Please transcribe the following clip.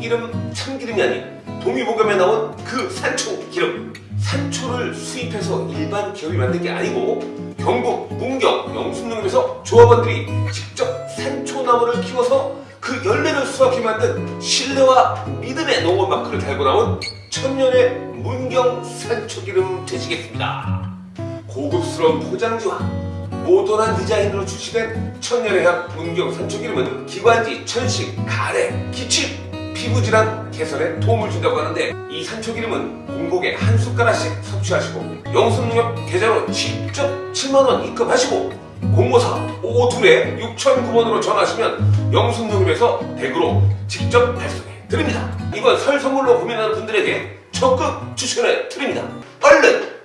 참기름 참기름이 아닌 동의보감에 나온 그 산초 기름 산초를 수입해서 일반 기업이 만든 게 아니고 경북 문경 영순농협에서 조합원들이 직접 산초나무를 키워서 그 열매를 수확해 만든 신뢰와 믿음의 농원 마크를 달고 나온 천년의 문경 산초기름 되시겠습니다. 고급스러운 포장지와 모던한 디자인으로 출시된 천년의 향 문경 산초기름은 기관지, 천식, 가래, 기침, 피부질환 개선에 도움을 준다고 하는데 이 산초기름은 공복에 한 숟가락씩 섭취하시고 영순농협 계좌로 직접 7만원 입금하시고 054-55둘에 6009번으로 전화하시면 영순농협에서 댁으로 직접 발송해 드립니다. 이번 설 선물로 고민하는 분들에게 적극 추천해 드립니다. 얼른.